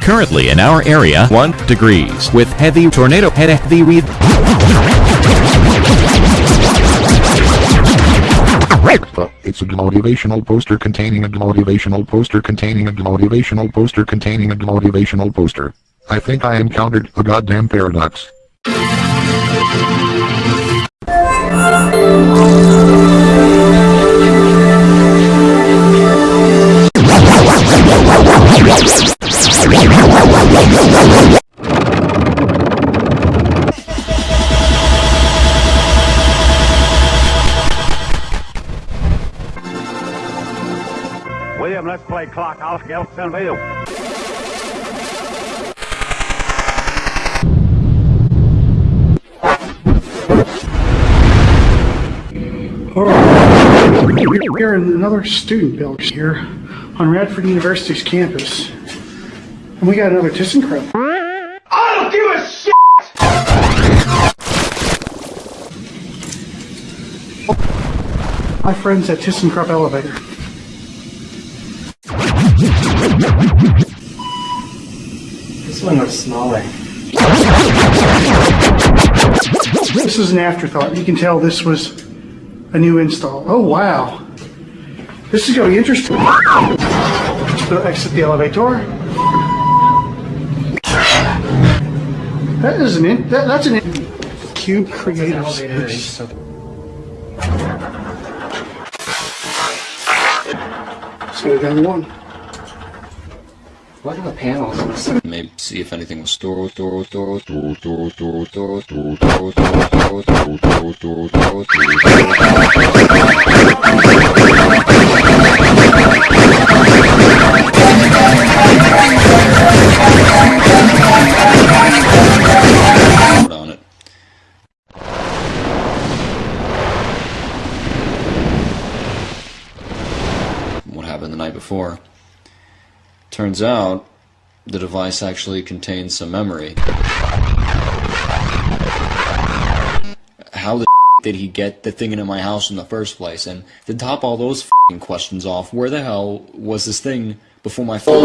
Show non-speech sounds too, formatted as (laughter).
Currently in our area, 1 degrees with heavy tornado head heavy read. Uh, It's a motivational poster containing a motivational poster containing a motivational poster containing a motivational poster. I think I encountered a goddamn paradox. William, let's play clock. I'll Vito. We're in another student building here on Radford University's campus. And we got another ThyssenKrupp. I don't give a shit! My friends at ThyssenKrupp Elevator. This one looks smaller. This is an afterthought. You can tell this was a new install. Oh, wow. This is going to be interesting. To exit the elevator. That is an in, that, that's an in, cube creative space. Let's go down one. What are the panels? Maybe see if anything was stored, stored, stored. What happened the night before? Turns out the device actually contains some memory. How the (laughs) did he get the thing into my house in the first place? And to top all those questions off, where the hell was this thing before my phone?